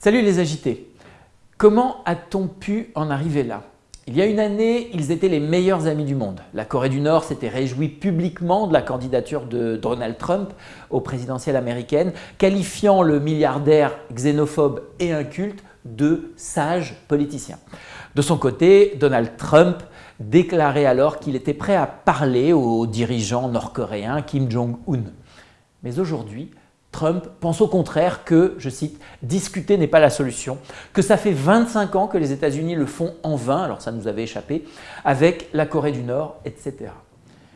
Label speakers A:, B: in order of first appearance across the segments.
A: Salut les agités Comment a-t-on pu en arriver là? Il y a une année, ils étaient les meilleurs amis du monde. La Corée du Nord s'était réjouie publiquement de la candidature de Donald Trump aux présidentielles américaines, qualifiant le milliardaire xénophobe et inculte de sage politicien. De son côté, Donald Trump déclarait alors qu'il était prêt à parler au dirigeant nord-coréen Kim Jong-un. Mais aujourd'hui, Trump pense au contraire que, je cite, « discuter n'est pas la solution », que ça fait 25 ans que les États-Unis le font en vain, alors ça nous avait échappé, avec la Corée du Nord, etc.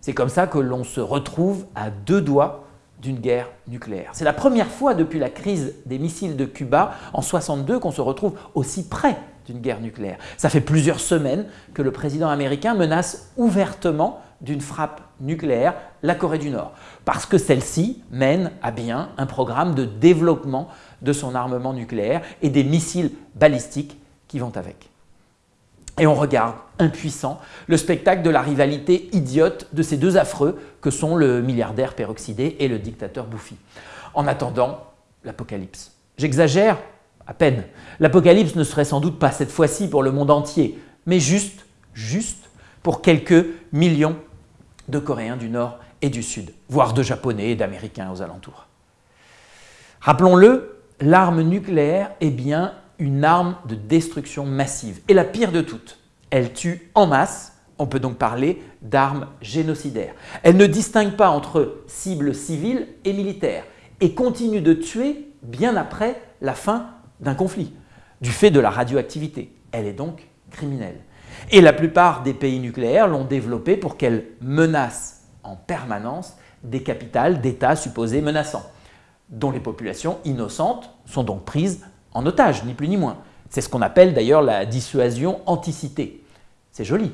A: C'est comme ça que l'on se retrouve à deux doigts d'une guerre nucléaire. C'est la première fois depuis la crise des missiles de Cuba en 62 qu'on se retrouve aussi près d'une guerre nucléaire. Ça fait plusieurs semaines que le président américain menace ouvertement d'une frappe nucléaire la Corée du Nord, parce que celle-ci mène à bien un programme de développement de son armement nucléaire et des missiles balistiques qui vont avec. Et on regarde, impuissant, le spectacle de la rivalité idiote de ces deux affreux que sont le milliardaire peroxydé et le dictateur bouffi. En attendant, l'apocalypse. J'exagère à peine. L'apocalypse ne serait sans doute pas cette fois-ci pour le monde entier, mais juste, juste pour quelques millions de Coréens du Nord et du Sud, voire de Japonais et d'Américains aux alentours. Rappelons-le, l'arme nucléaire est bien une arme de destruction massive. Et la pire de toutes, elle tue en masse, on peut donc parler d'armes génocidaires. Elle ne distingue pas entre cibles civiles et militaires et continue de tuer bien après la fin d'un conflit, du fait de la radioactivité. Elle est donc criminelle. Et la plupart des pays nucléaires l'ont développée pour qu'elle menace en permanence des capitales d'États supposés menaçants, dont les populations innocentes sont donc prises en otage, ni plus ni moins. C'est ce qu'on appelle d'ailleurs la dissuasion anticité. C'est joli,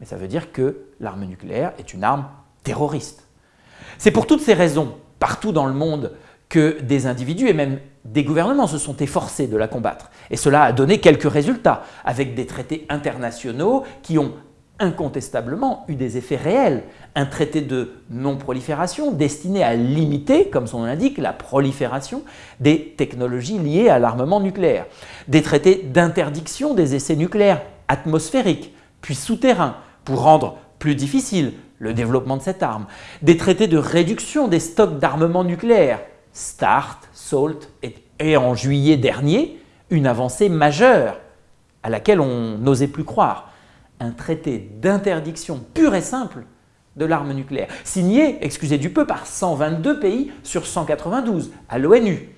A: mais ça veut dire que l'arme nucléaire est une arme terroriste. C'est pour toutes ces raisons, partout dans le monde, que des individus et même des gouvernements se sont efforcés de la combattre. Et cela a donné quelques résultats, avec des traités internationaux qui ont incontestablement eu des effets réels. Un traité de non-prolifération destiné à limiter, comme son nom l'indique, la prolifération des technologies liées à l'armement nucléaire. Des traités d'interdiction des essais nucléaires atmosphériques, puis souterrains, pour rendre plus difficile le développement de cette arme. Des traités de réduction des stocks d'armement nucléaire, START, SALT et en juillet dernier, une avancée majeure à laquelle on n'osait plus croire un traité d'interdiction pur et simple de l'arme nucléaire, signé, excusez du peu, par 122 pays sur 192 à l'ONU.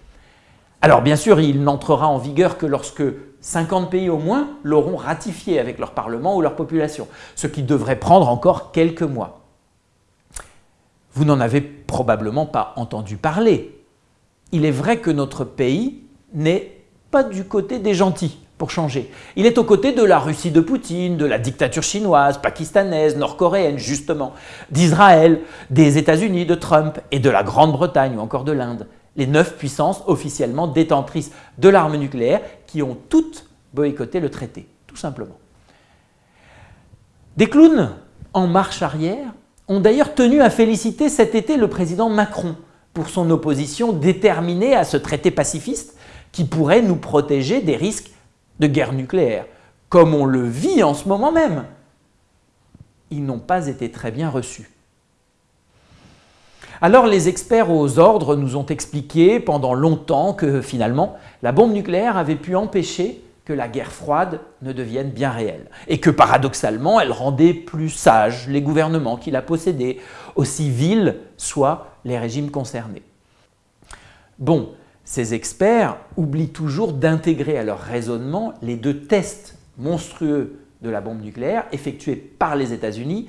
A: Alors bien sûr, il n'entrera en vigueur que lorsque 50 pays au moins l'auront ratifié avec leur parlement ou leur population, ce qui devrait prendre encore quelques mois. Vous n'en avez probablement pas entendu parler. Il est vrai que notre pays n'est pas du côté des gentils pour changer. Il est aux côtés de la Russie de Poutine, de la dictature chinoise, pakistanaise, nord-coréenne justement, d'Israël, des États-Unis, de Trump et de la Grande-Bretagne ou encore de l'Inde. Les neuf puissances officiellement détentrices de l'arme nucléaire qui ont toutes boycotté le traité, tout simplement. Des clowns en marche arrière ont d'ailleurs tenu à féliciter cet été le président Macron pour son opposition déterminée à ce traité pacifiste qui pourrait nous protéger des risques de guerre nucléaire, comme on le vit en ce moment même. Ils n'ont pas été très bien reçus. Alors les experts aux ordres nous ont expliqué pendant longtemps que finalement la bombe nucléaire avait pu empêcher que la guerre froide ne devienne bien réelle et que paradoxalement elle rendait plus sages les gouvernements qui la possédaient, aussi vils soient les régimes concernés. Bon, ces experts oublient toujours d'intégrer à leur raisonnement les deux tests monstrueux de la bombe nucléaire effectués par les États-Unis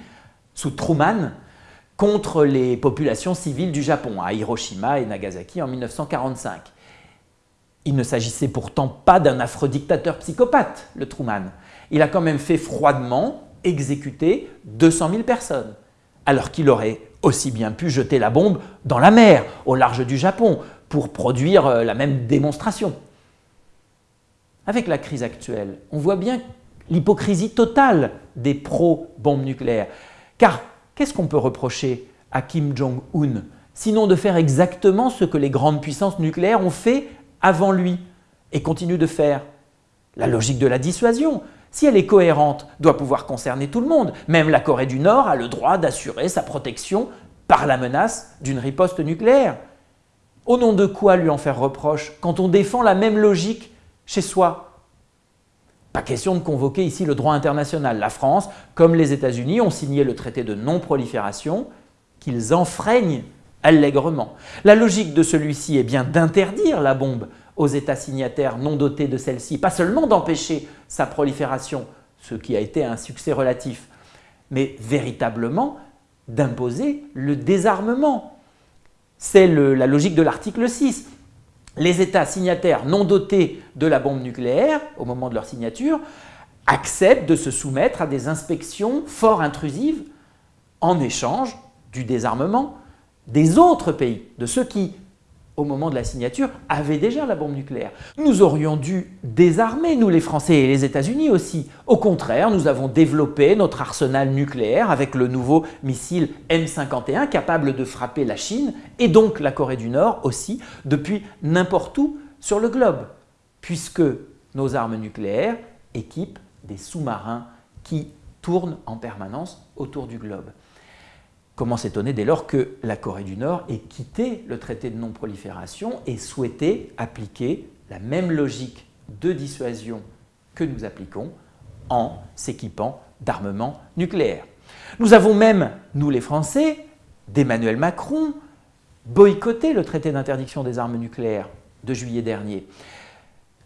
A: sous Truman contre les populations civiles du Japon à Hiroshima et Nagasaki en 1945. Il ne s'agissait pourtant pas d'un affreux dictateur psychopathe, le Truman. Il a quand même fait froidement exécuter 200 000 personnes, alors qu'il aurait aussi bien pu jeter la bombe dans la mer, au large du Japon, pour produire euh, la même démonstration. Avec la crise actuelle, on voit bien l'hypocrisie totale des pro-bombes nucléaires. Car qu'est-ce qu'on peut reprocher à Kim Jong-un Sinon de faire exactement ce que les grandes puissances nucléaires ont fait avant lui et continue de faire? La logique de la dissuasion, si elle est cohérente, doit pouvoir concerner tout le monde. Même la Corée du Nord a le droit d'assurer sa protection par la menace d'une riposte nucléaire. Au nom de quoi lui en faire reproche quand on défend la même logique chez soi? Pas question de convoquer ici le droit international. La France, comme les États-Unis, ont signé le traité de non-prolifération qu'ils enfreignent allègrement. La logique de celui-ci est bien d'interdire la bombe aux États signataires non dotés de celle-ci, pas seulement d'empêcher sa prolifération, ce qui a été un succès relatif, mais véritablement d'imposer le désarmement c'est la logique de l'article 6. Les États signataires non dotés de la bombe nucléaire, au moment de leur signature, acceptent de se soumettre à des inspections fort intrusives en échange du désarmement des autres pays, de ceux qui au moment de la signature, avait déjà la bombe nucléaire. Nous aurions dû désarmer, nous les Français et les États-Unis aussi. Au contraire, nous avons développé notre arsenal nucléaire avec le nouveau missile M51 capable de frapper la Chine et donc la Corée du Nord aussi depuis n'importe où sur le globe, puisque nos armes nucléaires équipent des sous-marins qui tournent en permanence autour du globe. Comment s'étonner dès lors que la Corée du Nord ait quitté le traité de non-prolifération et souhaité appliquer la même logique de dissuasion que nous appliquons en s'équipant d'armements nucléaires. Nous avons même, nous les Français, d'Emmanuel Macron, boycotté le traité d'interdiction des armes nucléaires de juillet dernier,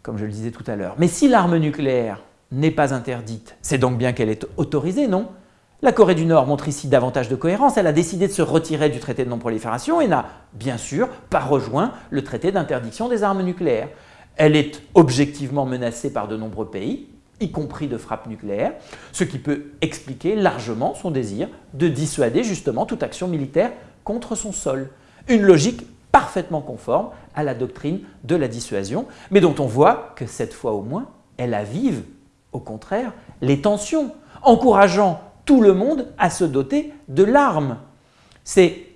A: comme je le disais tout à l'heure. Mais si l'arme nucléaire n'est pas interdite, c'est donc bien qu'elle est autorisée, non? La Corée du Nord montre ici davantage de cohérence, elle a décidé de se retirer du traité de non-prolifération et n'a bien sûr pas rejoint le traité d'interdiction des armes nucléaires. Elle est objectivement menacée par de nombreux pays, y compris de frappes nucléaires, ce qui peut expliquer largement son désir de dissuader justement toute action militaire contre son sol. Une logique parfaitement conforme à la doctrine de la dissuasion, mais dont on voit que cette fois au moins, elle avive, au contraire, les tensions, encourageant tout le monde à se doter de l'arme. C'est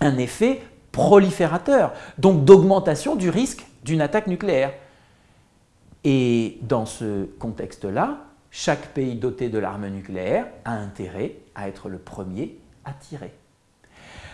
A: un effet proliférateur, donc d'augmentation du risque d'une attaque nucléaire. Et dans ce contexte-là, chaque pays doté de l'arme nucléaire a intérêt à être le premier à tirer.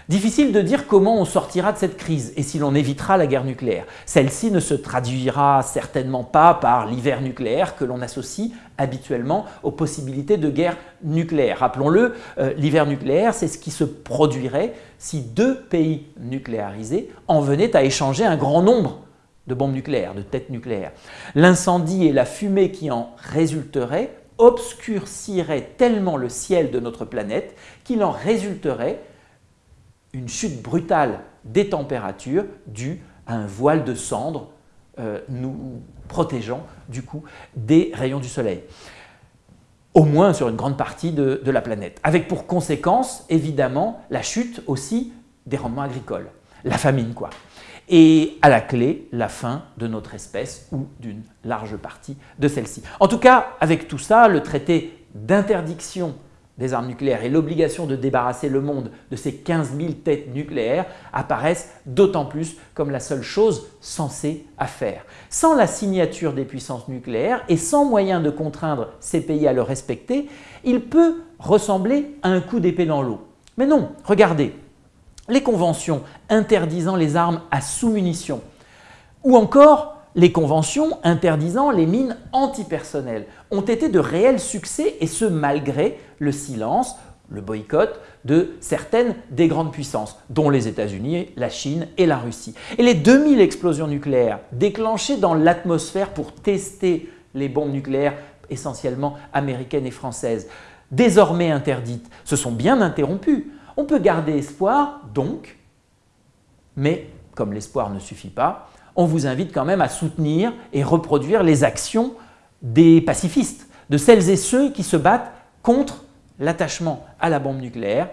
A: Difficile de dire comment on sortira de cette crise et si l'on évitera la guerre nucléaire. Celle-ci ne se traduira certainement pas par l'hiver nucléaire que l'on associe habituellement aux possibilités de guerre nucléaire. Rappelons-le, euh, l'hiver nucléaire, c'est ce qui se produirait si deux pays nucléarisés en venaient à échanger un grand nombre de bombes nucléaires, de têtes nucléaires. L'incendie et la fumée qui en résulteraient obscurciraient tellement le ciel de notre planète qu'il en résulterait une chute brutale des températures due à un voile de cendres euh, nous protégeant du coup des rayons du soleil. Au moins sur une grande partie de, de, la planète, avec pour conséquence évidemment la chute aussi des rendements agricoles, la famine quoi, et à la clé la fin de notre espèce ou d'une large partie de celle-ci. En tout cas, avec tout ça, le traité d'interdiction des armes nucléaires et l'obligation de débarrasser le monde de ces 15 000 têtes nucléaires apparaissent d'autant plus comme la seule chose censée à faire. Sans la signature des puissances nucléaires et sans moyen de contraindre ces pays à le respecter, il peut ressembler à un coup d'épée dans l'eau. Mais non, regardez, les conventions interdisant les armes à sous-munitions ou encore les conventions interdisant les mines antipersonnelles ont été de réels succès et ce malgré le silence, le boycott de certaines des grandes puissances, dont les États-Unis, la Chine et la Russie. Et les 2000 explosions nucléaires déclenchées dans l'atmosphère pour tester les bombes nucléaires essentiellement américaines et françaises, désormais interdites, se sont bien interrompues. On peut garder espoir, donc, mais comme l'espoir ne suffit pas, on vous invite quand même à soutenir et reproduire les actions des pacifistes, de celles et ceux qui se battent contre l'attachement à la bombe nucléaire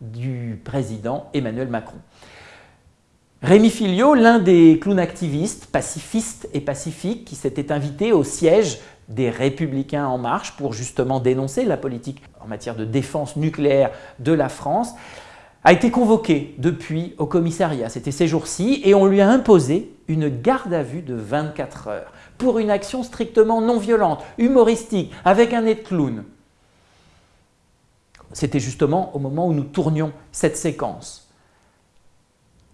A: du président Emmanuel Macron. Rémi Filio, l'un des clowns activistes, pacifistes et pacifiques, qui s'était invité au siège des Républicains En Marche pour justement dénoncer la politique en matière de défense nucléaire de la France, a été convoqué depuis au commissariat, c'était ces jours-ci, et on lui a imposé une garde à vue de 24 heures pour une action strictement non violente, humoristique, avec un nez de clown. C'était justement au moment où nous tournions cette séquence.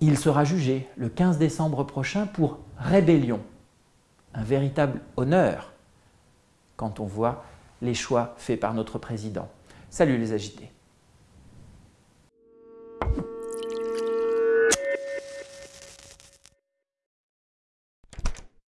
A: Il sera jugé le 15 décembre prochain pour rébellion. Un véritable honneur quand on voit les choix faits par notre président. Salut les agités